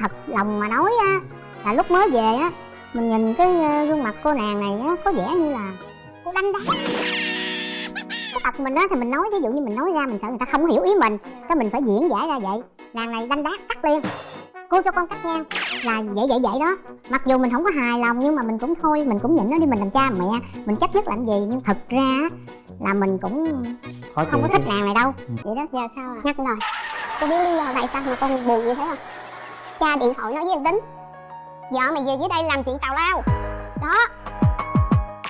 thật lòng mà nói á. Là lúc mới về á mình nhìn cái ờ, gương mặt cô nàng này á có vẻ như là cô đanh đá cái tật mình á thì mình nói ví dụ như mình nói ra mình sợ người ta không hiểu ý mình cái mình phải diễn giải ra vậy. Nàng này đanh đá cắt liền. Cô cho con cắt ngang. Là vậy vậy vậy đó. Mặc dù mình không có hài lòng nhưng mà mình cũng thôi mình cũng nhịn nó đi mình làm cha mẹ. Mình chấp nhất làm gì? Nhưng thật ra là mình cũng khó không có thích nàng này đâu. Ừ. vậy đó giờ sao à nhắc rồi. Cô biết lý do tại sao mà con buồn như thế không cha điện thoại nói với anh tính. Vợ mày về dưới đây làm chuyện tào lao. Đó.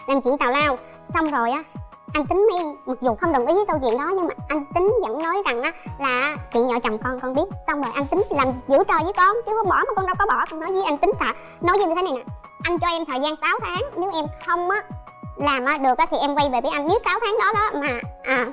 Làm chuyện tào lao. Xong rồi á, anh tính mới mặc dù không đồng ý với câu chuyện đó, nhưng mà anh tính vẫn nói rằng á là chuyện vợ chồng con con biết. Xong rồi anh tính làm giữ trò với con, chứ có bỏ mà con đâu có bỏ. Con nói với anh tính cả nói như thế này nè, anh cho em thời gian 6 tháng. Nếu em không á làm á được á thì em quay về với anh. Nếu 6 tháng đó đó mà à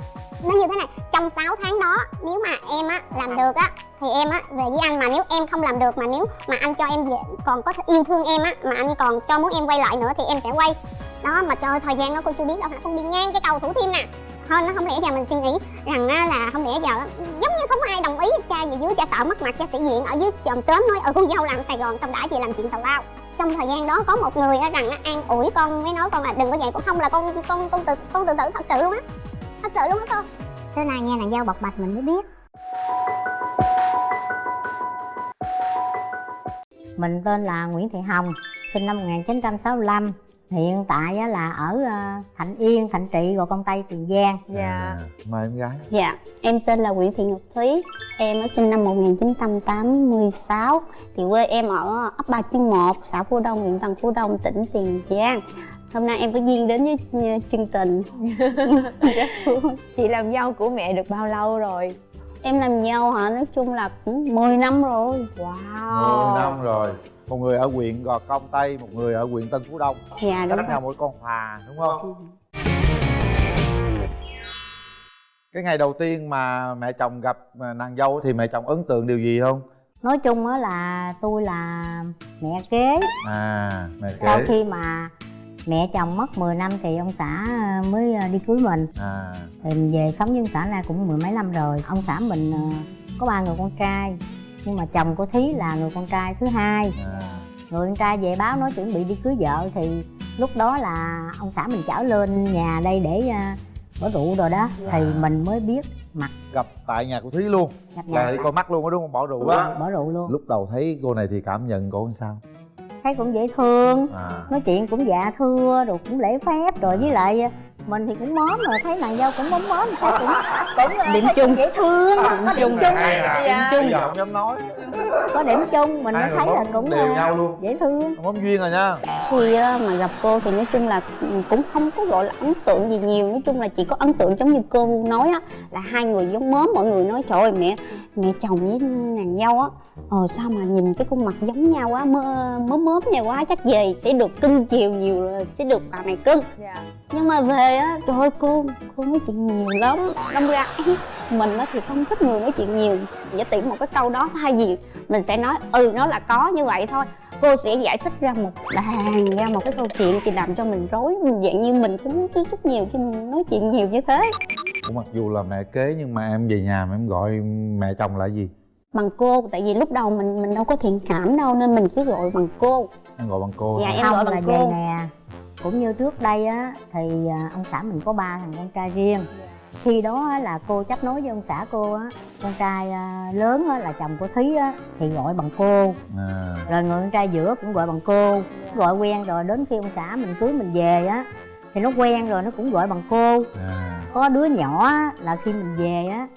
nó như thế này, trong 6 tháng đó, nếu mà em á, làm được á, thì em á, về với anh mà nếu em không làm được mà nếu mà anh cho em về, còn có yêu thương em á, mà anh còn cho muốn em quay lại nữa thì em sẽ quay. Đó, mà cho thời gian đó cô chưa biết đâu hả? Con đi ngang cái cầu thủ thiêm nè. Hơn nó không lẽ giờ mình suy nghĩ rằng là không lẽ giờ giống như không ai đồng ý cha gì, dưới cha sợ mất mặt, cha sĩ diện ở dưới chòm sớm nói ở con dâu làm sài gòn, tao đã về làm chuyện tào lao. Trong thời gian đó có một người á rằng an ủi con, mới nói con là đừng có vậy con không là con con con tự con tự tử thật sự luôn á thật sự luôn á cô thế này nghe nàng dâu bộc bạch mình mới biết. Mình tên là Nguyễn Thị Hồng, sinh năm 1965 Hiện tại là ở ờ, Thạnh Yên, Thạnh Trị, Gò Công Tây, Tiền Giang. Dạ. À, mời em gái. Dạ, em tên là Nguyễn Thị Ngọc Thúy. Em sinh năm 1986 Thì quê em ở ấp Ba Chương 1, xã Phú Đông, huyện Tân Phú Đông, tỉnh Tiền Giang Hôm nay em có duyên đến với uh, chương trình. Chị làm dâu của mẹ được bao lâu rồi? Em làm dâu hả, nói chung là cũng 10 năm rồi. Wow. 10 năm rồi. Một người ở huyện gò công tây một người ở huyện tân phú đông. Dạ đúng cách nhau mỗi con phà đúng không? Cái ngày đầu tiên mà mẹ chồng gặp à, nàng dâu thì mẹ chồng ấn tượng điều gì không? Nói chung á là tôi là mẹ kế. À mẹ Sau kể khi mà mẹ chồng mất 10 năm thì ông xã ờ, mới ờ, đi cưới mình. À. Thì mình về sống với ông xã này cũng mười mấy năm rồi. Ông xã mình ờ, có ba người con trai Nhưng mà chồng của Thí là người con trai thứ hai. À. Người con trai về báo nói chuẩn bị đi cưới vợ Thì lúc đó là ông xã mình chở lên nhà đây để bỏ rượu rồi đó. Thì mình mới biết mặt. Gặp tại nhà của thúy luôn. Gặp là nhà. đi coi mắt luôn á đúng không? Bỏ rượu á. bỏ rượu luôn. Lúc đầu thấy cô này thì cảm nhận cô làm sao Thấy cũng dễ thương. À. Nói chuyện cũng dạ thưa rồi cũng lễ phép rồi với lại mình thì cũng mớm rồi thấy nàng dâu cũng mớm mớm thấy cũng cũng Điểm chung. cũng dễ thương có điểm chung hay à bây giờ không dám nói? Có điểm chung mình thấy là cũng đều ờ, nhau luôn. dễ thương. Không bấm duyên rồi nha. Khi á, mà gặp cô thì nói chung là cũng không có gọi là ấn tượng gì nhiều. Nói chung là chỉ có ấn tượng giống như cô nói á Là hai người giống mớm mọi người nói trời ơi mẹ mẹ chồng với nàng dâu á Ờ sao mà nhìn cái khuôn mặt giống nhau quá mơ, mớm mớm nhau quá chắc về sẽ được cưng chiều nhiều rồi, sẽ được bà này cưng. Dạ nhưng mà về á trời ơi cô cô nói chuyện nhiều lắm. Đâm ra mình á thì không thích người nói chuyện nhiều. Giả tiện một cái câu đó thay vì mình sẽ nói ừ nó là có như vậy thôi. Cô sẽ giải thích ra một đàn ra một cái câu chuyện thì làm cho mình rối. Mình dạng như mình cũng tiếp xúc nhiều khi mình nói chuyện nhiều như thế. Cũng mặc dù là mẹ kế nhưng mà em về nhà mà em gọi mẹ chồng là gì? Bằng cô tại vì lúc đầu mình mình đâu có thiện cảm đâu nên mình cứ gọi bằng cô. Em gọi bằng cô Dạ, em không gọi là bằng vậy cô. nè cũng như trước đây á thì à, ông xã mình có ba thằng con trai riêng. Khi đó là cô chấp nối với ông xã cô á con trai à, lớn á, là chồng của thúy á thì gọi bằng cô. À. Rồi người con trai giữa cũng gọi bằng cô. Gọi quen rồi đến khi ông xã mình cưới mình về á thì nó quen rồi nó cũng gọi bằng cô. À. Có đứa nhỏ là khi mình về á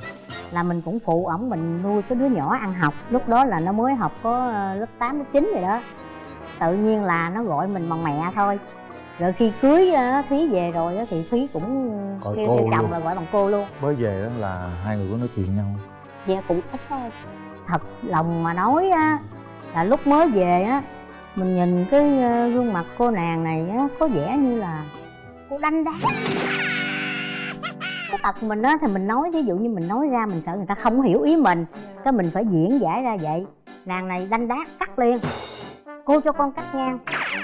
là mình cũng phụ ổng mình nuôi cái đứa nhỏ ăn học. Lúc đó là nó mới học có ờ, lớp 8, lớp 9 rồi đó. Tự nhiên là nó gọi mình bằng mẹ thôi rồi khi cưới á, thúy về rồi á, thì thúy cũng Gọi kêu cô chồng luôn. là gọi bằng cô luôn. Mới về đó là hai người có nói chuyện nhau. Dạ cũng ít thôi. Thật lòng mà nói á là lúc mới về á mình nhìn cái ờ, gương mặt cô nàng này á có vẻ như là cô đanh đá. Cái tật mình á thì mình nói ví dụ như mình nói ra mình sợ người ta không hiểu ý mình cái mình phải diễn giải ra vậy. Nàng này đanh đá cắt liền cô cho con cắt ngang.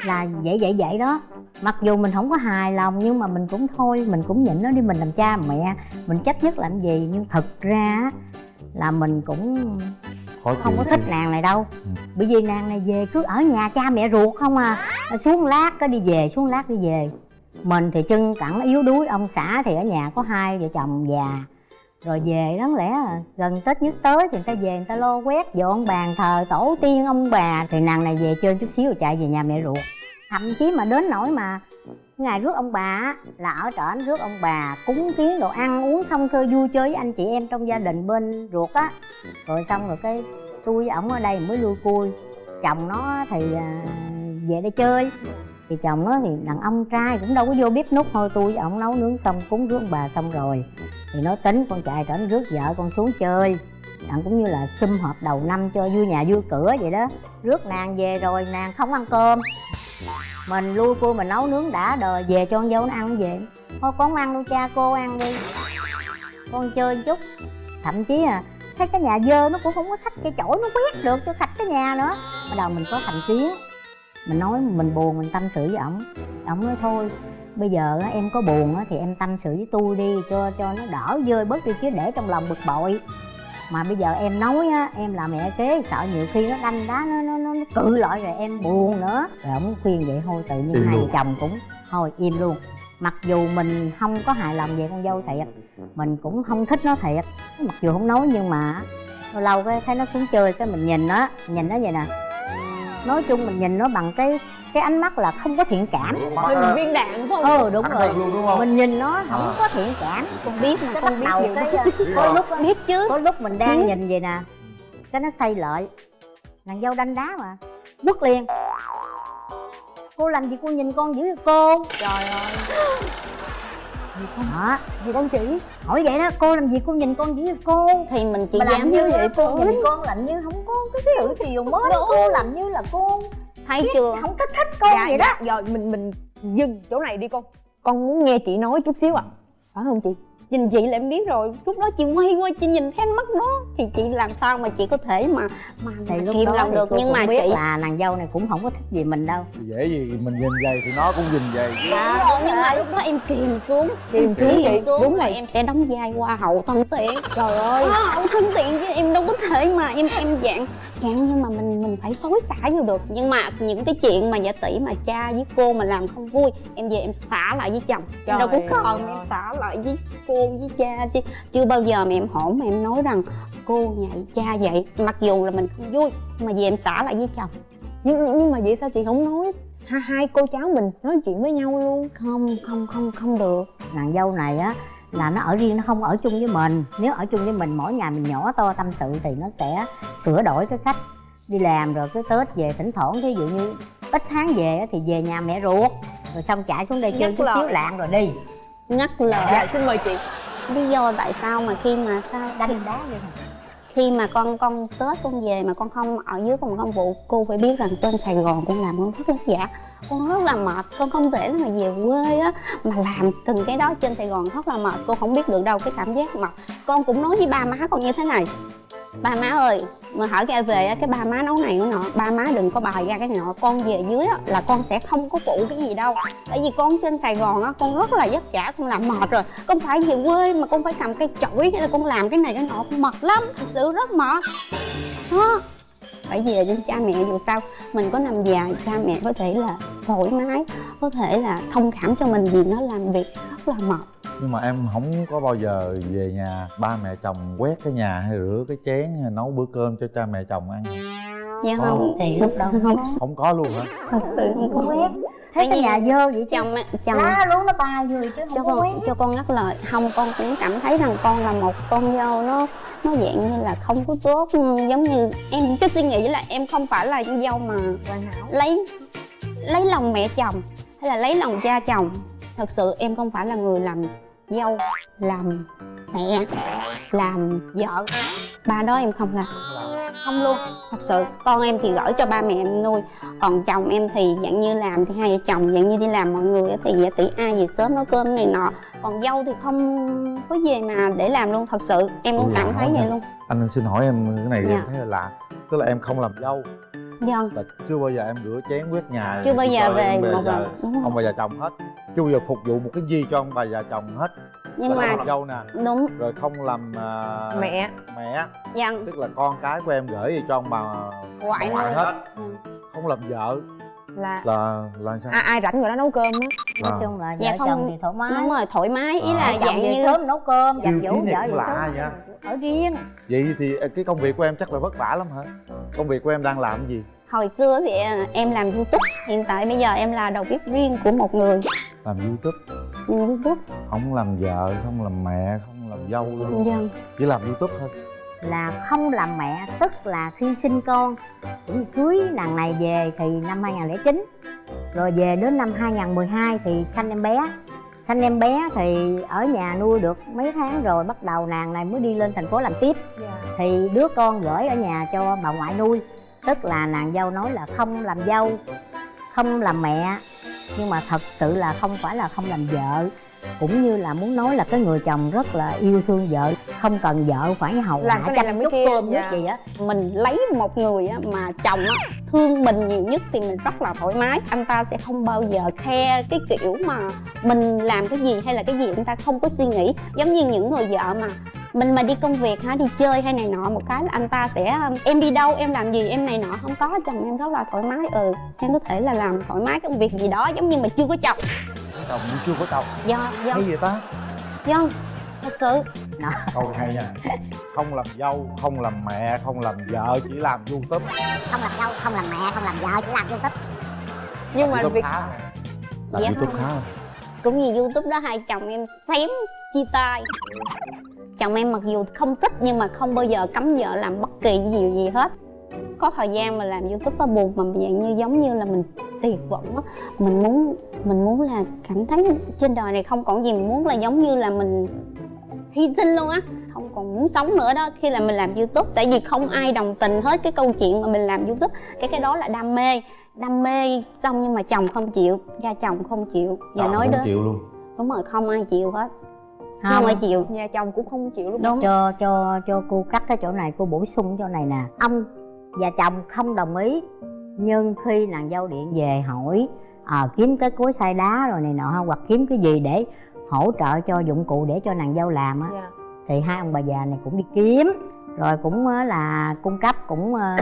Là vậy vậy vậy đó. Mặc dù mình không có hài lòng nhưng mà mình cũng thôi mình cũng nhịn nó đi mình làm cha mẹ. Mình chấp nhất làm gì? Nhưng thật ra là mình cũng khó không có thích nàng này đâu. Ừ. bởi vì nàng này về cứ ở nhà cha mẹ ruột không à. Xuống lát cái đi về xuống lát đi về. Mình thì chân cẳng yếu đuối ông xã thì ở nhà có hai vợ chồng già rồi về đáng lẽ là gần tết nhất tới thì người ta về người ta lo quét dọn bàn thờ tổ tiên ông bà. Thì nàng này về chơi chút xíu rồi chạy về nhà mẹ ruột. Thậm chí mà đến nỗi mà ngày rước ông bà là ở trển rước ông bà cúng kiến đồ ăn uống xong xơi vui chơi với anh chị em trong gia đình bên ruột á. Rồi xong rồi cái tôi với ổng ở đây mới lui cui. Chồng nó thì à, về đây chơi thì chồng nó thì đàn ông trai cũng đâu có vô bếp nút thôi. Tôi với ổng nấu nướng xong, cúng rước ông bà xong rồi. Thì nói tính, con chạy trển rước vợ con xuống chơi. Đặng cũng như là sum họp đầu năm cho vui nhà vui cửa vậy đó. Rước nàng về rồi, nàng không ăn cơm. Mình lui cô mình nấu nướng đã đời, về cho con dâu nó ăn về. Thôi con ăn đâu cha cô ăn đi. Con chơi một chút. Thậm chí à thấy cái nhà dơ nó cũng không có sách cái chổi, nó quét được cho sạch cái nhà nữa. Bắt đầu mình có thành kiến mình nói mình buồn mình tâm sự với ổng. Ổng nói thôi bây giờ á, em có buồn á, thì em tâm sự với tôi đi cho cho nó đỡ dơi bớt đi chứ để trong lòng bực bội. Mà bây giờ em nói á em là mẹ kế sợ nhiều khi nó đanh đá nó nó nó, nó cự lại rồi em buồn nữa. Rồi ổng khuyên vậy thôi tự nhiên hai vợ chồng cũng thôi im luôn. Mặc dù mình không có hài lòng về con dâu thiệt mình cũng không thích nó thiệt. Mặc dù không nói nhưng mà lâu lâu cái thấy nó xuống chơi cái mình nhìn nó nhìn nó vậy nè nói chung mình nhìn nó bằng cái cái ánh mắt là không có thiện cảm. Bị viên đạn phải không? Ừ đúng rồi. luôn đúng không? Mình nhìn nó không À. có thiện cảm. Con biết mà con bắt biết đầu nhiều cái có lúc biết chứ. có lúc mình đang nhìn vậy nè cái nó xây lợi. Nàng dâu đanh đá mà. Quất liền. Cô làm gì cô nhìn con dữ vậy cô? Trời ơi gì con hả? Gì con chỉ hỏi vậy đó cô làm gì cô nhìn con dữ vậy cô. Thì mình chỉ mà làm dám như vậy vậy cô nhìn con làm như không có cái sự thì dùng mới cô làm như là cô thấy chưa? không thích thích con vậy đó. Dạ, rồi mình mình dừng chỗ này đi con con muốn nghe chị nói chút xíu à. Phải không chị nhìn chị là em biết rồi lúc đó chị quay qua chị nhìn thấy ánh mắt nó thì chị làm sao mà chị có thể mà mà, thì mà lúc kìm lòng được? nhưng mà biết chị là nàng dâu này cũng không có thích gì mình đâu. Dễ gì mình nhìn vậy thì nó cũng nhìn vậy chứ. Đúng rồi, nhưng mà lúc đó em kìm xuống Kìm xuống chị, kìm xuống đúng là em sẽ đóng vai hoa hậu thân thiện. Trời ơi. Hoa hậu thân thiện chứ em đâu có thể mà em em dạng dạng nhưng mà mình mình phải xối xả vô được. Nhưng mà những cái chuyện mà giả tỷ mà cha với cô mà làm không vui em về em xả lại với chồng. Em đâu có còn em xả lại với cô với cha chứ. Chưa bao giờ mà em hổn mà em nói rằng cô vậy cha vậy. Mặc dù là mình không vui nhưng mà về em xả lại với chồng. Nhưng nhưng mà vậy sao chị không nói? Hai hai cô cháu mình nói chuyện với nhau luôn. Không không không không được. Nàng dâu này á là nó ở riêng nó không ở chung với mình. Nếu ở chung với mình mỗi ngày mình nhỏ to tâm sự thì nó sẽ sửa đổi cái cách đi làm rồi cái tết về thỉnh thoảng. Ví dụ như ít tháng về á thì về nhà mẹ ruột rồi xong chạy xuống đây chơi chút xíu lạng rồi đi ngắt lời. Dạ xin mời chị. Lý do tại sao mà khi mà sao đánh đá đi khi mà con con tết con về mà con không ở dưới phòng công vụ cô phải biết rằng trên sài gòn con làm con rất vất vả con rất là mệt con không thể mà về quê á mà làm từng cái đó trên sài gòn rất là mệt. Con không biết được đâu cái cảm giác mệt. Con cũng nói với ba má con như thế này. Ba má ơi mà hỏi cái về á cái ba má nấu này nấu nọ ba má đừng có bày ra cái nọ con về dưới á là con sẽ không có phụ cái gì đâu. Tại vì con trên sài gòn á con rất là vất vả con làm mệt rồi. Con phải về quê mà con phải cầm cây chổi hay là con làm cái này cái nọ con mệt lắm thật sự rất mệt. Đó phải về với cha mẹ, dù sao mình có nằm dài cha mẹ có thể là thoải mái, có thể là thông cảm cho mình vì nó làm việc rất là mệt. Nhưng mà em không có bao giờ về nhà, ba mẹ chồng quét cái nhà hay rửa cái chén hay nấu bữa cơm cho cha mẹ chồng ăn dạ Ồ. không thì lúc đó không không có luôn hả? Thật sự không có quét. Thấy Tại cái nhà dơ vậy chứ. chồng á, chồng lá luôn nó ba người chứ cho không có quét. con cho con ngắt lời. Không con cũng cảm thấy rằng con là một con dâu nó nó dạng như là không có tốt giống như em cái suy nghĩ là em không phải là con dâu mà hoàn hảo. lấy lấy lòng mẹ chồng hay là lấy lòng cha chồng. Thật sự em không phải là người làm dâu làm mẹ làm vợ. Ba đó em không làm. Không luôn thật sự. Con em thì gửi cho ba mẹ em nuôi còn chồng em thì dạng như làm thì hai vợ chồng dạng như đi làm mọi người thì giả tỷ ai về sớm nấu cơm này nọ. Còn dâu thì không có về mà để làm luôn thật sự. Em cũng cảm thấy vậy nè. luôn. Anh xin hỏi em cái này Dạ. em thấy là lạ. Tức là em không làm dâu. Vâng là chưa bao giờ em rửa chén quét nhà chưa bao giờ về một lần. Ông bà già chồng hết chưa bao giờ phục vụ một cái gì cho ông bà già chồng hết? Nhưng là mà không làm dâu nè. đúng. Rồi không làm à, mẹ. mẹ. Dân tức là con cái của em gửi về cho ông bà ngoại ngoại hết. Ừ. không làm vợ. Là là là sao? À, ai rảnh người đó nấu cơm á. Nói À. chung là Dạ vợ không- chồng thì thoải mái. đúng rồi thoải mái. Ý À. là dạng như sớm nấu cơm giặt giũ vợ về lạ vậy ở riêng. Vậy thì à, cái công việc của em chắc là vất vả lắm hả? Công việc của em đang làm cái gì? Hồi xưa thì à, em làm youtube. Hiện tại bây giờ em là đầu bếp riêng của một người làm youtube. Youtube? Không làm vợ không làm mẹ không làm dâu luôn. Dân chỉ làm youtube thôi. Là không làm mẹ tức là khi sinh con. Cũng cưới nàng này về thì năm 2009 rồi về đến năm 2012 thì sanh em bé. Sanh em bé thì ở nhà nuôi được mấy tháng rồi bắt đầu nàng này mới đi lên thành phố làm tiếp. Thì đứa con gửi ở nhà cho bà ngoại nuôi. Tức là nàng dâu nói là không làm dâu không làm mẹ nhưng mà thật sự là không phải là không làm vợ cũng như là muốn nói là cái người chồng rất là yêu thương vợ không cần vợ phải hầu Làm hạ cái này làm cái kia, dạ. gì á. Mình lấy một người á, mà chồng á, thương mình nhiều nhất thì mình rất là thoải mái. Anh ta sẽ không bao giờ khe cái kiểu mà mình làm cái gì hay là cái gì anh ta không có suy nghĩ. Giống như những người vợ mà mình mà đi công việc hả đi chơi hay này nọ một cái là anh ta sẽ em đi đâu em làm gì em này nọ không có chồng em rất là thoải mái ừ. Em có thể là làm thoải mái công việc gì đó giống như mà chưa có chồng. Chồng chưa có chồng. Do do. Hay gì ta? Do thật sự. Câu hay nha. Không làm dâu không làm mẹ không làm vợ chỉ làm youtube. Không làm dâu không làm mẹ không làm vợ chỉ làm youtube. Nhưng mà youtube việc khá làm Dạ youtube khá cũng như youtube đó, hai chồng em xém chia tay. Chồng em mặc dù không thích nhưng mà không bao giờ cấm vợ làm bất kỳ cái điều gì hết. Có thời gian mà làm youtube nó buồn mà dạng như giống như là mình tuyệt vọng á. Mình muốn mình muốn là cảm thấy trên đời này không còn gì, mình muốn là giống như là mình hy sinh luôn á. Không còn muốn sống nữa đó, khi là mình làm youtube, tại vì không ai đồng tình hết cái câu chuyện mà mình làm youtube cái cái đó là đam mê đam mê xong nhưng mà chồng không chịu gia chồng không chịu và Ờ, nói không đến chịu luôn. Đúng rồi không ai chịu hết. Không, không. ai chịu. Nhà chồng cũng không chịu lúc đúng. Cho cho cho cô cắt cái chỗ này cô bổ sung chỗ này nè. Ông và chồng không đồng ý nhưng khi nàng dâu điện về hỏi à, kiếm cái cối xay đá rồi này nọ hoặc kiếm cái gì để hỗ trợ cho dụng cụ để cho nàng dâu làm á. Dạ. thì hai ông bà già này cũng đi kiếm rồi cũng ờ, là cung cấp cũng ờ,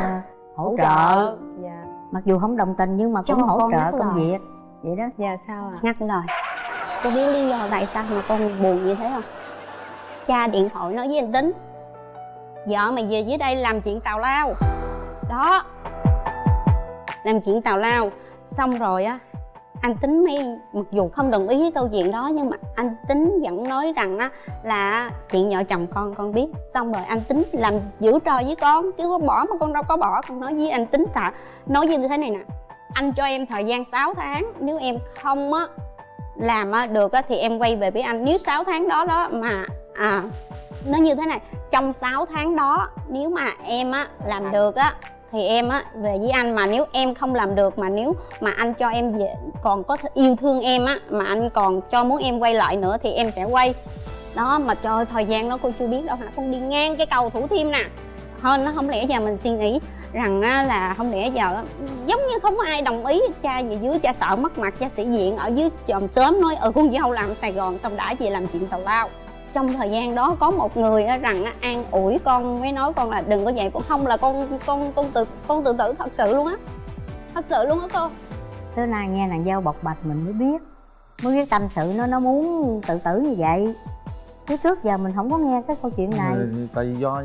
hỗ trợ. Dạ mặc dù không đồng tình nhưng mà Cho cũng hỗ trợ công lời. việc. Vậy đó. Dạ sao ạ? Ngắt lời. Cô biết lý do tại sao mà con buồn như thế không? Cha điện thoại nói với anh tính. Vợ mày về dưới đây làm chuyện tào lao. Đó. Làm chuyện tào lao. Xong rồi á anh tính mới mặc dù không đồng ý với câu chuyện đó nhưng mà anh tính vẫn nói rằng á là chuyện vợ chồng con con biết. Xong rồi anh tính làm giữ trò với con chứ có bỏ mà con đâu có bỏ. Con nói với anh tính là nói như thế này nè anh cho em thời gian 6 tháng nếu em không á làm á được á thì em quay về với anh. Nếu 6 tháng đó đó mà à nó như thế này trong 6 tháng đó nếu mà em á làm được á thì em á về với anh mà nếu em không làm được mà nếu mà anh cho em về còn có yêu thương em á mà anh còn cho muốn em quay lại nữa thì em sẽ quay. Đó mà trời ơi, thời gian đó cô chưa biết đâu hả? Con đi ngang cái cầu thủ thiêm nè. Hơn nó không lẽ giờ mình suy nghĩ rằng á, là không lẽ giờ giống như không có ai đồng ý cha về dưới cha sợ mất mặt cha sĩ diện ở dưới chòm sớm nói ừ con dâu làm sài gòn xong đã về làm chuyện tào lao trong thời gian đó có một người rằng an ủi con mới nói con là đừng có vậy con không là con con con tự con tự tử thật sự luôn á thật sự luôn á cô. Tới nay nghe nàng dâu bộc bạch mình mới biết mới biết tâm sự nó nó muốn tự tử như vậy. Chứ trước giờ mình không có nghe cái câu chuyện này. Ừ, tại vì do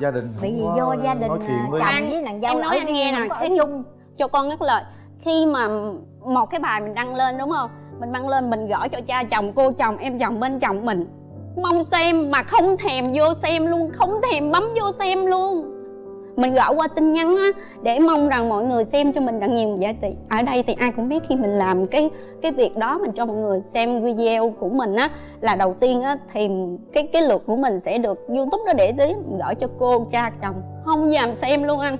gia đình bởi vì do có gia đình nói chuyện với chồng với nàng dâu em nói anh nghe nè, khi- chung. cho con ngắt lời. Khi mà một cái bài mình đăng lên đúng không? Mình đăng lên mình gửi cho cha chồng cô chồng em chồng bên chồng mình mong xem mà không thèm vô xem luôn, không thèm bấm vô xem luôn. Mình gọi qua tin nhắn á, để mong rằng mọi người xem cho mình rằng nhiều giá trị. Ở đây thì ai cũng biết khi mình làm cái cái việc đó mình cho mọi người xem video của mình á, là đầu tiên á, thì cái cái lượt của mình sẽ được youtube nó để tới gửi cho cô, cha, chồng. Không dám xem luôn anh.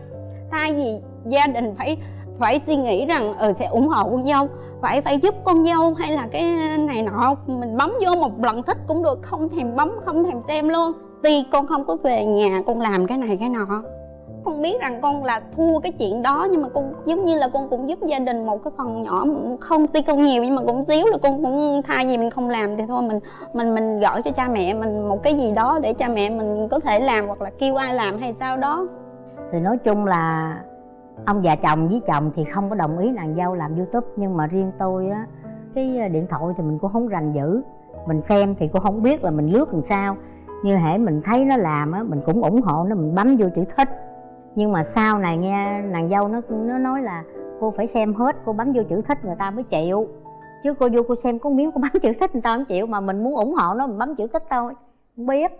Thay vì gia đình phải phải suy nghĩ rằng ừ sẽ ủng hộ con dâu, phải phải giúp con dâu hay là cái này nọ, mình bấm vô một lần thích cũng được, không thèm bấm, không thèm xem luôn. Tuy con không có về nhà, con làm cái này cái nọ, con biết rằng con là thua cái chuyện đó, nhưng mà con, giống như là con cũng giúp gia đình một cái phần nhỏ, không tuy con nhiều nhưng mà cũng xíu là con cũng thay vì mình không làm thì thôi, mình mình mình gửi cho cha mẹ mình một cái gì đó để cha mẹ mình có thể làm hoặc là kêu ai làm hay sao đó. Thì nói chung là ông già chồng với chồng thì không có đồng ý nàng dâu làm youtube, nhưng mà riêng tôi á, cái ờ, điện thoại thì mình cũng không rành dữ mình xem thì cũng không biết là mình lướt làm sao. Như hễ mình thấy nó làm á, mình cũng ủng hộ nó, mình bấm vô chữ thích. Nhưng mà sau này nghe nàng dâu nó nó nói là cô phải xem hết, cô bấm vô chữ thích người ta mới chịu. Chứ cô vô cô xem có miếng cô bấm chữ thích người ta không chịu, mà mình muốn ủng hộ nó, mình bấm chữ thích thôi. Không biết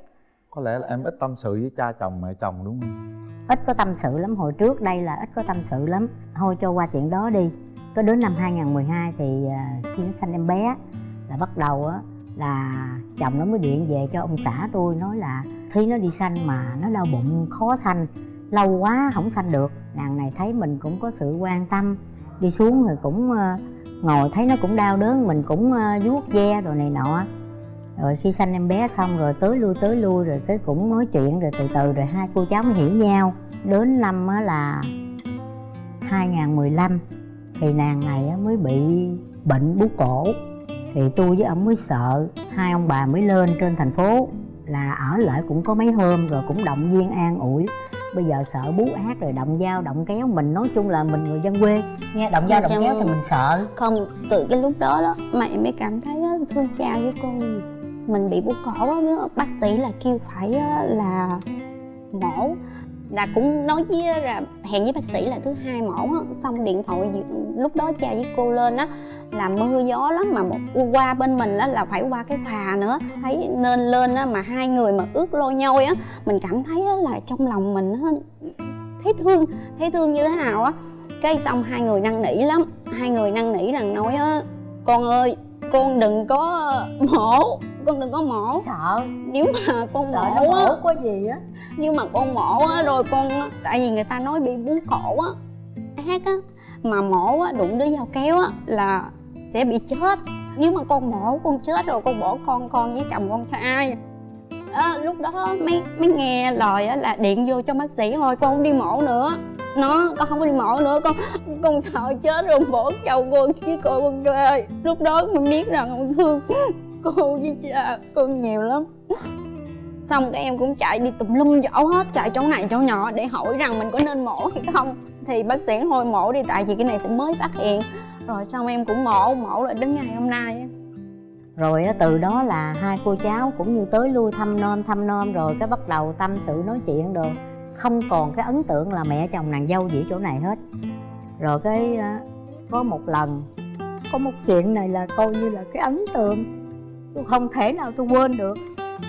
có lẽ là em ít tâm sự với cha chồng, mẹ chồng, đúng không? Ít có tâm sự lắm. Hồi trước đây là ít có tâm sự lắm. Thôi cho qua chuyện đó đi. Có đến năm 2012 thì à, khi nó sanh em bé là bắt đầu á, là chồng nó mới điện về cho ông xã tôi, nói là khi nó đi sanh mà nó đau bụng, khó sanh, lâu quá không sanh được. Nàng này thấy mình cũng có sự quan tâm. Đi xuống rồi cũng à, ngồi thấy nó cũng đau đớn, mình cũng à, vuốt ve rồi này nọ rồi khi sanh em bé xong rồi tới lui tới lui rồi cái cũng nói chuyện rồi từ từ rồi hai cô cháu mới hiểu nhau. Đến năm á là 2015 thì nàng này á mới bị bệnh bú cổ. Thì tôi với ông mới sợ hai ông bà mới lên trên thành phố. Là ở lại cũng có mấy hôm rồi cũng động viên an ủi. Bây giờ sợ bú ác rồi động dao động kéo. Mình nói chung là mình người dân quê. Nghe động dao động kéo thì mình sợ. không từ cái lúc đó đó em mới cảm thấy thương cha với con mình bị bút cổ với bác sĩ là kêu phải là mổ. Là cũng nói với là hẹn với bác sĩ là thứ hai mổ á. Xong điện thoại lúc đó cha với cô lên á, là mưa gió lắm mà một qua bên mình á, là phải qua cái phà nữa. Thấy nên lên á, mà hai người mà ướt lôi nhôi á, mình cảm thấy, á, là trong lòng mình, á, thấy thương thấy thương như thế nào á. Cái xong hai người năn nỉ lắm. Hai người năn nỉ rằng nói, á, con ơi con đừng có mổ con đừng có mổ. Sợ. Nếu mà con sợ mổ á có gì á. nhưng mà con mổ á rồi con tại vì người ta nói bị bú cổ á. Ác á mà mổ á đụng đứa dao kéo á là sẽ bị chết. Nếu mà con mổ con chết rồi con bỏ con con với chồng con cho ai. Á, lúc đó mới mới nghe lời á là điện vô cho bác sĩ thôi con không đi mổ nữa nó, con không có đi mổ nữa, con con sợ chết rồi, bỏ chồng con chứ cô con ơi lúc đó con biết rằng con thương cô với cha con nhiều lắm. Xong các em cũng chạy đi tùm lum chỗ hết, chạy chỗ này, chỗ nhỏ để hỏi rằng mình có nên mổ hay không. Thì bác sĩ thôi mổ đi, tại vì cái này cũng mới phát hiện. Rồi xong em cũng mổ mổ lại đến ngày hôm nay rồi từ đó là hai cô cháu cũng như tới lui thăm nom thăm nom rồi cái bắt đầu tâm sự nói chuyện được không còn cái ấn tượng là mẹ chồng nàng dâu gì ở chỗ này hết. Rồi cái ờ, có một lần có một chuyện này là coi như là cái ấn tượng. Tôi không thể nào tôi quên được.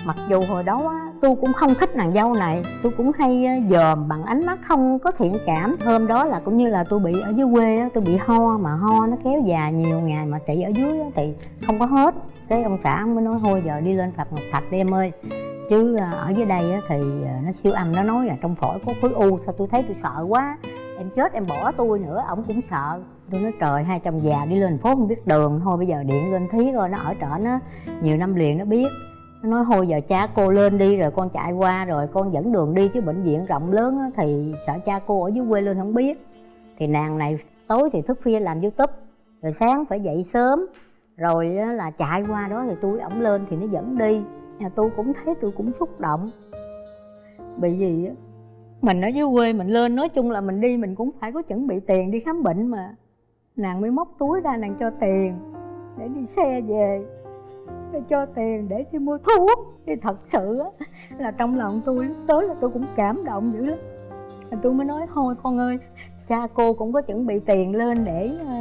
Mặc dù hồi đó á, tôi cũng không thích nàng dâu này tôi cũng hay ờ, dòm bằng ánh mắt không có thiện cảm. Hôm đó là cũng như là tôi bị ở dưới quê á, tôi bị ho mà ho nó kéo dài nhiều ngày mà trị ở dưới á, thì không có hết. Cái ông xã ông mới nói thôi giờ đi lên phạt ngọc thạch đi em ơi chứ à, ở dưới đây thì à, nó siêu âm nó nói là trong phổi có khối u sao tôi thấy tôi sợ quá. Em chết em bỏ tôi nữa ổng cũng sợ. Tôi nói trời hai chồng già đi lên phố không biết đường thôi bây giờ điện lên thí rồi nó ở trở nó nhiều năm liền nó biết. Nó nói thôi giờ cha cô lên đi rồi con chạy qua rồi con dẫn đường đi chứ bệnh viện rộng lớn á, thì sợ cha cô ở dưới quê lên không biết. Thì nàng này tối thì thức khuya làm youtube rồi sáng phải dậy sớm rồi là chạy qua đó thì tôi ổng lên thì nó dẫn đi nhà tôi cũng thấy tôi cũng xúc động. Bị gì á, mình ở dưới quê mình lên, nói chung là mình đi mình cũng phải có chuẩn bị tiền đi khám bệnh mà. Nàng mới móc túi ra nàng cho tiền để đi xe về để cho tiền để đi mua thuốc. Thì thật sự á, là trong lòng tôi lúc tới là tôi cũng cảm động dữ lắm. Tôi mới nói, thôi con ơi, cha cô cũng có chuẩn bị tiền lên để ờ,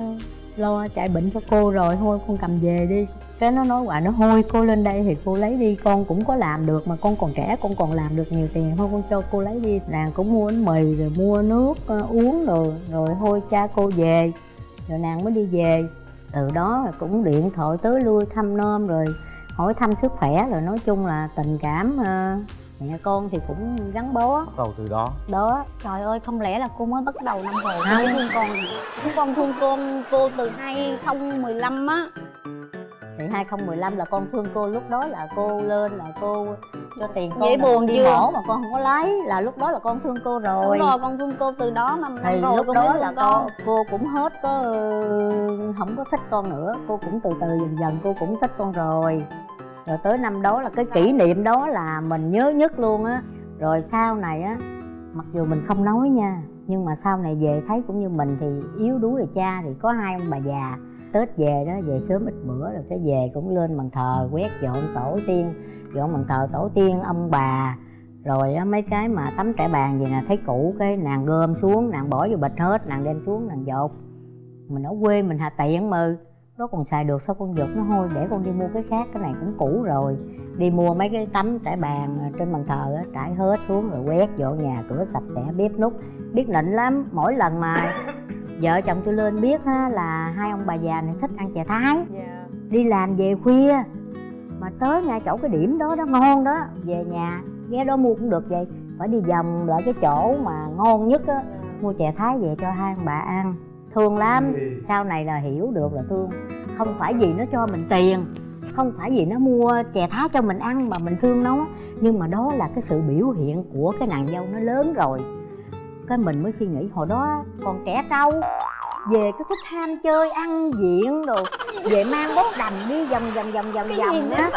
lo chạy bệnh cho cô rồi, thôi con cầm về đi cái nó nói quả nó thôi cô lên đây thì cô lấy đi con cũng có làm được mà con còn trẻ con còn làm được nhiều tiền thôi con cho cô lấy đi. Nàng cũng mua bánh mì rồi mua nước ờ, uống rồi rồi thôi cha cô về. Rồi nàng mới đi về. Từ đó cũng điện thoại tới lui thăm nom rồi hỏi thăm sức khỏe rồi nói chung là tình cảm ờ, mẹ con thì cũng gắn bó. Bắt đầu từ đó. Đó. Trời ơi không lẽ là cô mới bắt đầu năm rồi? Không. con chứ con thương cô cô từ 2015 á thì 2015 là con thương cô lúc đó là cô lên là cô cho tiền con là buồn đi mổ mà con không có lấy là lúc đó là con thương cô rồi. Đúng rồi con thương cô từ đó mà thì năm rồi lúc đó là con. cô, cô cũng hết có không có thích con nữa cô cũng từ từ dần dần cô cũng thích con rồi. Rồi tới năm đó là cái kỷ niệm đó là mình nhớ nhất luôn á. Rồi sau này á mặc dù mình không nói nha nhưng mà sau này về thấy cũng như mình thì yếu đuối rồi cha thì có hai ông bà già tết về đó về sớm ít bữa rồi cái về cũng lên bàn thờ quét dọn tổ tiên dọn bàn thờ tổ tiên ông bà. Rồi á, mấy cái mà tấm trải bàn gì nè thấy cũ cái nàng gom xuống nàng bỏ vô bịch hết nàng đem xuống nàng dột. Mình ở quê mình hà tiện mà. Nó còn xài được sao con dột nó hôi, để con đi mua cái khác cái này cũng cũ rồi. Đi mua mấy cái tấm trải bàn à, trên bàn thờ á trải hết xuống rồi quét dọn nhà cửa sạch sẽ bếp nút biết nịnh lắm mỗi lần mà vợ chồng tôi lên biết á, là hai ông bà già này thích ăn chè thái. Dạ. Đi làm về khuya. Mà tới ngay chỗ cái điểm đó đó ngon đó về nhà ghé đó mua cũng được vậy. Phải đi vòng lại cái chỗ mà ngon nhất á mua chè thái về cho hai ông bà ăn. Thương lắm. Sau này là hiểu được là thương. Không phải vì nó cho mình tiền không phải vì nó mua chè thái cho mình ăn mà mình thương nó. Nhưng mà đó là cái sự biểu hiện của cái nàng dâu nó lớn rồi cái mình mới suy nghĩ hồi đó còn trẻ trâu. Về cứ thích ham chơi ăn diện đồ về mang bốt đầm đi vòng vòng vòng vòng cái gì vòng á.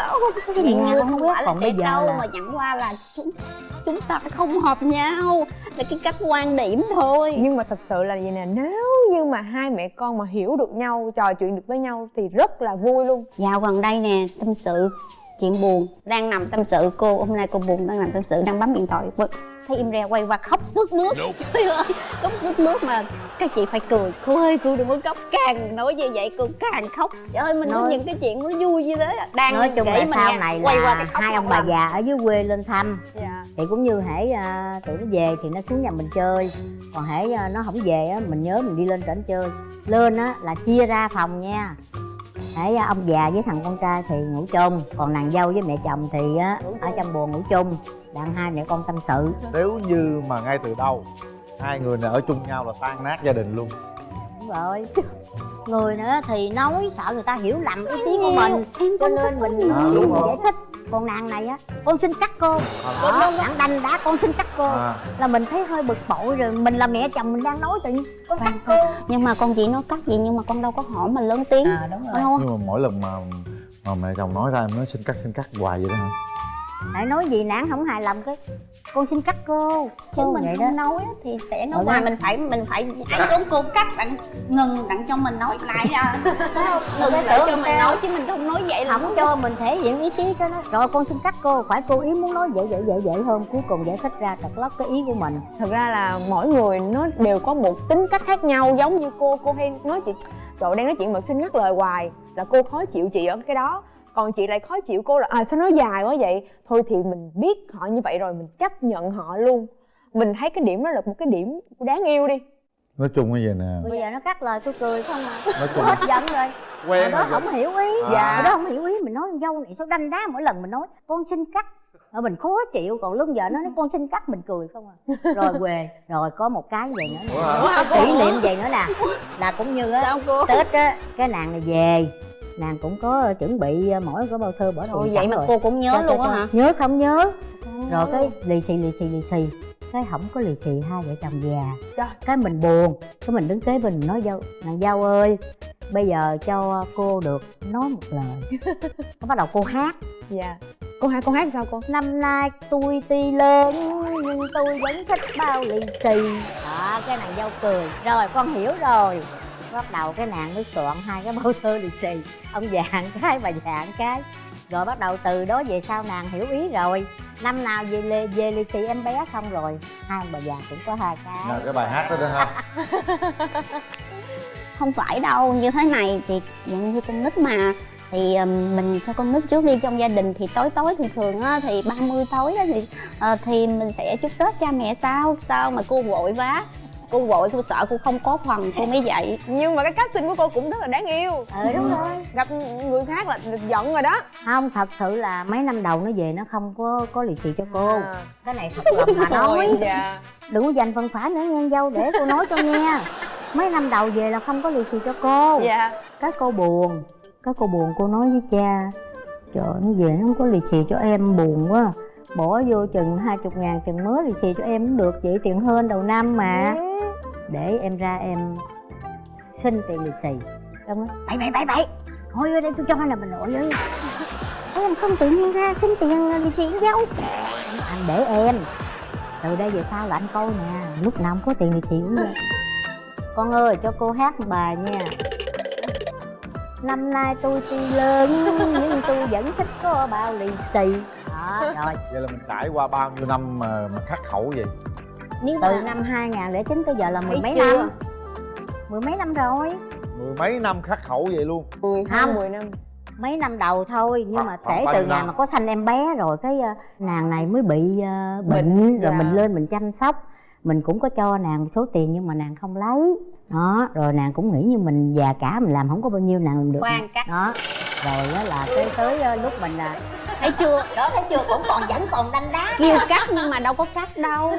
Cái nhà như không biết, phải là còn bây giờ trâu là- mà chẳng qua là chúng chúng ta không hợp nhau. Là cái cách quan điểm thôi. Nhưng mà thật sự là vậy nè nếu như mà hai mẹ con mà hiểu được nhau trò chuyện được với nhau thì rất là vui luôn. Dạo gần đây nè tâm sự chuyện buồn. Đang nằm tâm sự cô hôm nay cô buồn đang nằm tâm sự đang bấm điện thoại thấy im re quay qua khóc sướt nước. Trời ơi khóc sướt nước mà các chị phải cười. Cô ơi cô đừng có khóc càng nói như vậy cô càng khóc. Trời ơi mình nói Nói- những cái chuyện nó vui như thế đang nói chung kể là mình sau này quay qua là cái khóc hai ông bà già ở dưới quê lên thăm. Dạ. Thì cũng như hễ à, tụi nó về thì nó xuống nhà mình chơi. Còn hễ à, nó không về á mình nhớ mình đi lên trển chơi. Lên á là chia ra phòng nha. Hễ à, ông già với thằng con trai thì ngủ chung. Còn nàng dâu với mẹ chồng thì á ở trong buồng ngủ chung đặng hai mẹ con tâm sự. Nếu như mà ngay từ đầu hai người này ở chung nhau là tan nát gia đình luôn. Đúng rồi người nữa thì nói sợ người ta hiểu lầm ý kiến của mình. em cho nên mình À, đúng rồi. giải thích. Còn nàng này á con xin cắt cô. À, đặng đanh đã con xin cắt cô. À, là mình thấy hơi bực bội rồi mình là mẹ chồng mình đang nói tự nhiên con cắt cô. Nhưng mà con chị nói cắt gì nhưng mà con đâu có hỏi mà lớn tiếng. À đúng rồi. Nhưng mà mỗi lần mà mà mẹ chồng nói ra em nói xin cắt xin cắt hoài vậy đó hả hãy nói gì nản không hài lòng cái con xin cắt cô chứ Cô mình vậy không đó nói á thì sẽ nói hoài đó. mình phải mình phải nhảy xuống cô cắt đặng ngừng đặng cho mình nói lại à Thấy không? ngừng lại cho mình sao? nói chứ mình không nói vậy là không cho mình thể hiện ý chí cho nó rồi con xin cắt cô phải cô ý muốn nói vậy vậy vậy vậy hơn cuối cùng giải thích ra trật lóc cái ý của mình thật ra là mỗi người nó đều có một tính cách khác nhau giống như cô cô hay nói chuyện trời đang nói chuyện mà xin ngắt lời hoài là cô khó chịu chị ở cái đó còn chị lại khó chịu cô là à sao nói dài quá vậy? Thôi thì mình biết họ như vậy rồi mình chấp nhận họ luôn. Mình thấy cái điểm đó là một cái điểm đáng yêu đi. Nói chung như vậy nè? Bây giờ nó cắt lời tôi cười không à. Nói chung hết giận rồi. Quen đó không hiểu ý. À. dạ. Đó không hiểu ý mình nói con dâu này sao đanh đá mỗi lần mình nói con xin cắt. Rồi mình khó chịu còn lúc giờ nó nói con xin cắt. Mình cười không à. Rồi về rồi có một cái vậy nữa. Hả? có kỷ niệm vậy nữa nè là cũng như á tết á cái nàng này về nàng cũng có chuẩn bị mỗi cái bao thơ bỏ tiền Ôi, vậy mà rồi. cô cũng nhớ Cho- luôn á hả? Nhớ không nhớ. Rồi cái lì xì lì xì lì xì. Cái không có lì xì hai vợ chồng già. Trời. cái mình buồn. Cái mình đứng kế bên mình nói dâu nàng dâu ơi bây giờ cho cô được nói một lời. Cái bắt đầu cô hát. Dạ. Cô hát cô hát sao cô? Năm nay tôi tuy lớn nhưng tôi vẫn thích bao lì xì. Đó cái nàng dâu cười. Rồi con hiểu rồi bắt đầu cái nàng mới soạn hai cái bao thơ lì xì. Ông già một cái bà già một cái. Rồi bắt đầu từ đó về sau nàng hiểu ý rồi. Năm nào về lì, về lì xì em bé xong rồi hai ông bà già cũng có hai cái. Nhờ cái bài hát đó đó ha. Không phải đâu như thế này thì dạng như con nít mà. Thì mình cho con nít trước đi trong gia đình thì tối tối thường thường á thì 30 tối đó thì ờ, thì mình sẽ chúc tết cha mẹ sao sao mà cô vội vá cô vội cô sợ cô không có phần cô mới dậy nhưng mà cái cách xin của cô cũng rất là đáng yêu. Ừ đúng rồi. Gặp người khác là giận rồi đó. Không thật sự là mấy năm đầu nó về nó không có có lì xì cho cô. À. cái này thật lòng mà nói. Dạ. Đừng có dành phần phải nữa nghe dâu để cô nói cho nghe. Mấy năm đầu về là không có lì xì cho cô. Dạ. Cái cô buồn cái cô buồn cô nói với cha trời nó về nó không có lì xì cho em buồn quá bỏ vô chừng hai chục ngàn chừng mới lì xì cho em cũng được chị tiền hơn đầu năm mà. Để em ra em xin tiền lì xì. Ông nói bậy bậy bậy bậy thôi ở đây tôi cho là mình nội ơi em không tự nhiên ra xin tiền lì xì dâu. Anh để em. Từ đây về sau là anh coi nè lúc nào không có tiền lì xì cũng vậy con ơi cho cô hát một bài nha. Năm nay tôi tuy lớn nhưng tôi vẫn thích có bao lì xì đó rồi vậy là mình trải qua bao nhiêu năm mà, mà khắc khẩu vậy nếu từ mà năm 2009 tới giờ là mười mấy chưa? năm mười mấy năm rồi mười mấy năm khắc khẩu vậy luôn mười Không. mười năm mấy năm đầu thôi nhưng mà kể từ ngày năm? mà có sanh em bé rồi cái ờ, nàng này mới bị ờ, bệnh, Bệnh, rồi dạ. mình lên mình chăm sóc mình cũng có cho nàng một số tiền nhưng mà nàng không lấy đó rồi nàng cũng nghĩ như mình già cả mình làm không có bao nhiêu nàng làm được. Khoan cắt. Đó rồi đó là tới tới ờ, lúc mình là thấy chưa? Đó thấy chưa? Cũng còn vẫn còn đanh đá. Kêu cắt nhưng mà đâu có cắt đâu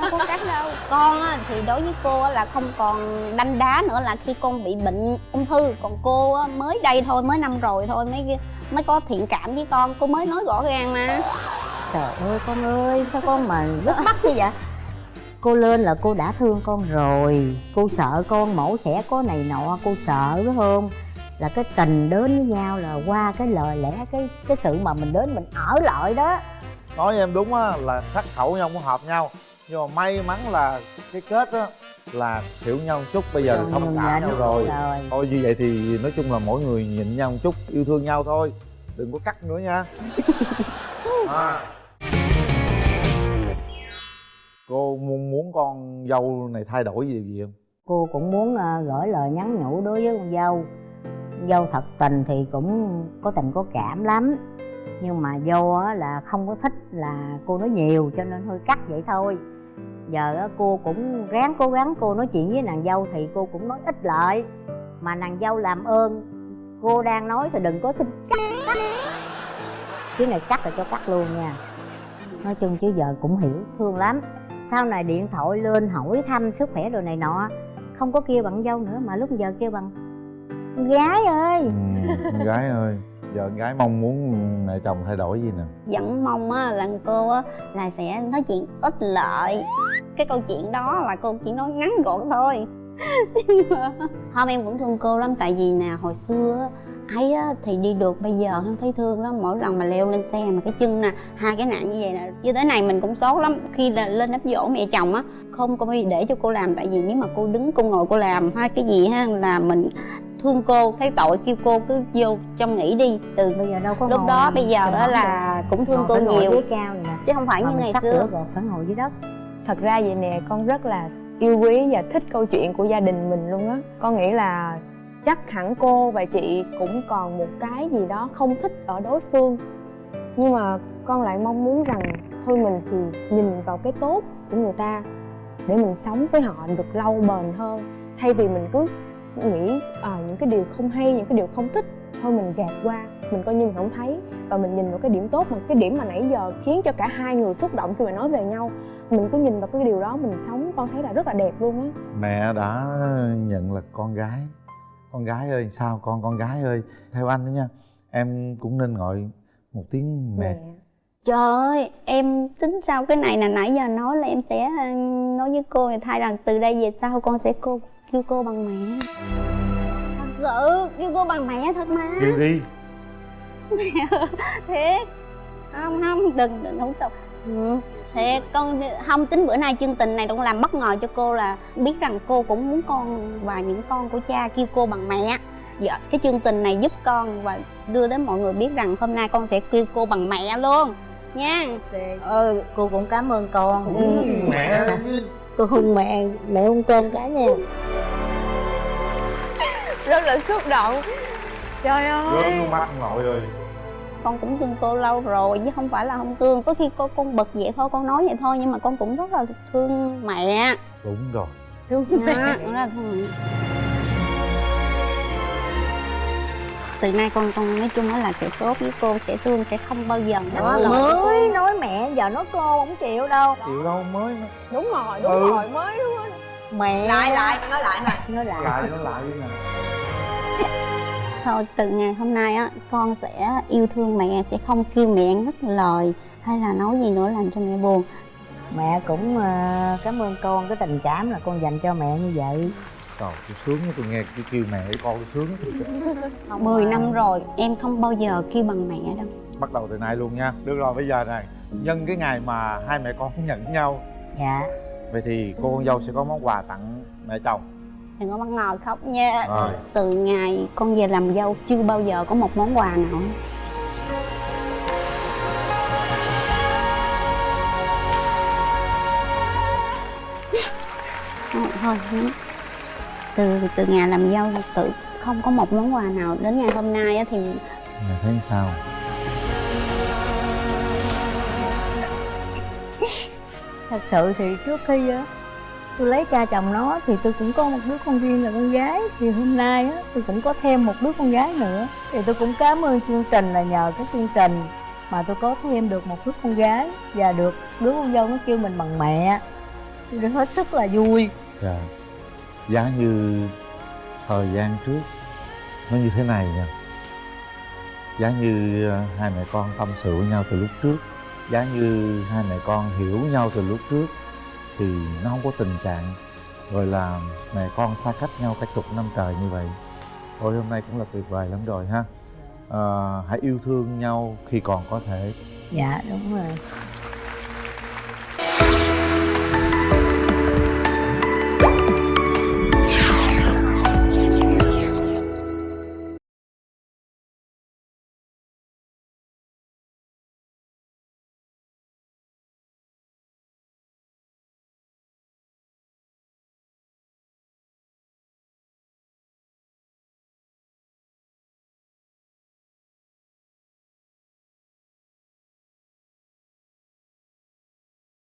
đâu có cắt đâu. Con á, thì đối với cô á, là không còn đanh đá nữa là khi con bị bệnh ung thư. Còn cô á, mới đây thôi mới năm rồi thôi mới mới có thiện cảm với con. Cô mới nói rõ ràng mà. Trời ơi con ơi sao con mà rất bắt như vậy cô lên là cô đã thương con rồi. Cô sợ con mổ xẻ có này nọ cô sợ phải không? Là cái tình đến với nhau là qua cái lời lẽ cái cái sự mà mình đến mình ở lại đó. Nói em đúng á là khắc khẩu nhau không hợp nhau. Nhưng mà may mắn là cái kết á là hiểu nhau một chút bây giờ thông mình cảm nhau rồi. rồi. thôi như vậy thì nói chung là mỗi người nhịn nhau một chút yêu thương nhau thôi. Đừng có cắt nữa nha. À cô muốn muốn con dâu này thay đổi gì gì không? Cô cũng muốn à, gửi lời nhắn nhủ đối với con dâu. Dâu thật tình thì cũng có tình có cảm lắm. Nhưng mà dâu á là không có thích là cô nói nhiều cho nên hơi cắt vậy thôi. Giờ á cô cũng ráng cố gắng cô nói chuyện với nàng dâu thì cô cũng nói ít lợi, mà nàng dâu làm ơn cô đang nói thì đừng có xin cắt cắt. Cái này cắt là cho cắt luôn nha. Nói chung chứ giờ cũng hiểu thương lắm sau này điện thoại lên hỏi thăm sức khỏe đồ này nọ không có kêu bằng dâu nữa mà lúc giờ kêu bằng con gái ơi! Ừ, con gái ơi giờ con gái mong muốn mẹ chồng thay đổi gì nè? Vẫn mong á là cô á là sẽ nói chuyện ít lợi. Cái câu chuyện đó là cô chỉ nói ngắn gọn thôi. Nhưng mà hôm em cũng thương cô lắm tại vì nè hồi xưa á, ấy á, thì đi được bây giờ không thấy thương lắm. Mỗi lần mà leo lên xe mà cái chân nè hai cái nạn như vậy nè như thế này mình cũng xót lắm. Khi là lên đám dỗ mẹ chồng á không có để cho cô làm. Tại vì nếu mà cô đứng cô ngồi cô làm hay cái gì ha là mình thương cô thấy tội kêu cô cứ vô trong nghỉ đi. Từ bây giờ đâu có lúc ngồi đó bây giờ đó là cũng thương ngồi cô ngồi nhiều. ghế cao nè. Chứ không phải mà như ngày xưa. rồi phải ngồi dưới đất. Thật ra vậy nè con rất là yêu quý và thích câu chuyện của gia đình mình luôn á. Con nghĩ là chắc hẳn cô và chị cũng còn một cái gì đó không thích ở đối phương. Nhưng mà con lại mong muốn rằng thôi mình thì nhìn vào cái tốt của người ta để mình sống với họ được lâu bền hơn. Thay vì mình cứ nghĩ à, những cái điều không hay những cái điều không thích thôi mình gạt qua mình coi như mình không thấy. Và mình nhìn vào cái điểm tốt mà cái điểm mà nãy giờ khiến cho cả hai người xúc động khi mà nói về nhau. Mình cứ nhìn vào cái điều đó mình sống con thấy là rất là đẹp luôn á. Mẹ đã nhận là con gái con gái ơi sao con con gái ơi? Theo anh đó nha em cũng nên gọi một tiếng mẹ. Trời ơi em tính sau cái này là nãy giờ nói là em sẽ nói với cô thay rằng từ đây về sau con sẽ cô kêu cô bằng mẹ. Thật sự kêu cô bằng mẹ thật mà. Kêu đi. Thiệt. Không không đừng đừng không sao. Ừ, thiệt con không tính bữa nay chương trình này cũng làm bất ngờ cho cô là biết rằng cô cũng muốn con và những con của cha kêu cô bằng mẹ. Dạ cái chương trình này giúp con và đưa đến mọi người biết rằng hôm nay con sẽ kêu cô bằng mẹ luôn nha. Ừ cô cũng cảm ơn con. Ừ. mẹ cô hôn mẹ mẹ hôn con cái nha rất là xúc động. Trời ơi. nước mắt nội ơi con cũng thương cô lâu rồi chứ không phải là không thương. Có khi cô con bực vậy thôi con nói vậy thôi nhưng mà con cũng rất là thương mẹ. Đúng rồi. Thương Đó, mẹ. đó là thương mẹ. từ nay con con nói chung là sẽ tốt với cô sẽ thương sẽ không bao giờ đó mới nói mẹ giờ nói cô không chịu đâu. Chịu đâu mới đúng rồi đúng Ừ. rồi mới đúng rồi mẹ. Lại lại nói lại nè nói lại. Lại nó lại nè thôi từ ngày hôm nay á con sẽ yêu thương mẹ sẽ không kêu mẹ ngắt lời hay là nói gì nữa làm cho mẹ buồn. Mẹ cũng ờ, cảm ơn con cái tình cảm là con dành cho mẹ như vậy. Trời tôi sướng quá, tôi nghe cái kêu mẹ với con tôi sướng Không 10 mà- năm rồi em không bao giờ kêu bằng mẹ đâu. Bắt đầu từ nay luôn nha. Được rồi bây giờ này Nhân cái ngày mà hai mẹ con nhận nhau. Dạ. Vậy thì cô con dâu sẽ có món quà tặng mẹ chồng đừng có bắt ngồi khóc nha. Rồi. Từ ngày con về làm dâu chưa bao giờ có một món quà nào thôi. Từ từ ngày làm dâu thật sự không có một món quà nào. Đến ngày hôm nay á thì Mẹ thấy sao? Thật sự thì trước khi á tôi lấy cha chồng nó thì tôi cũng có một đứa con riêng là con gái. Thì hôm nay á, tôi cũng có thêm một đứa con gái nữa. Thì tôi cũng cảm ơn chương trình là nhờ cái chương trình mà tôi có thêm được một đứa con gái và được đứa con dâu nó kêu mình bằng mẹ. Tôi hết sức là vui. Dạ. Giá như thời gian trước Nó như thế này nha Giá như ờ, hai mẹ con tâm sự với nhau từ lúc trước. Giá như hai mẹ con hiểu nhau từ lúc trước. Thì nó không có tình trạng Rồi là mẹ con xa cách nhau cả chục năm trời như vậy. Thôi hôm nay cũng là tuyệt vời lắm rồi ha. Ờ, Hãy yêu thương nhau khi còn có thể. Dạ đúng rồi